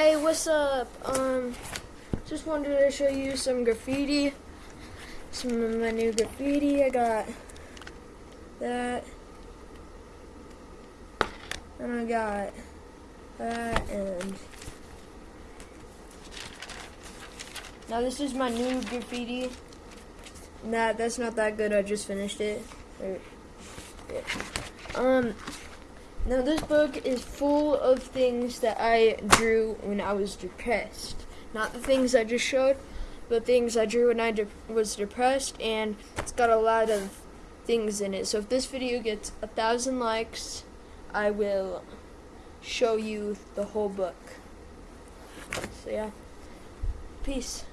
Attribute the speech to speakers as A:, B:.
A: Hey, what's up? Um, just wanted to show you some graffiti. Some of my new graffiti. I got that. And I got that and now this is my new graffiti. Nah, that's not that good. I just finished it. Um, now this book is full of things that I drew when I was depressed. Not the things I just showed, but things I drew when I de was depressed, and it's got a lot of things in it. So if this video gets a thousand likes, I will show you the whole book. So yeah, peace.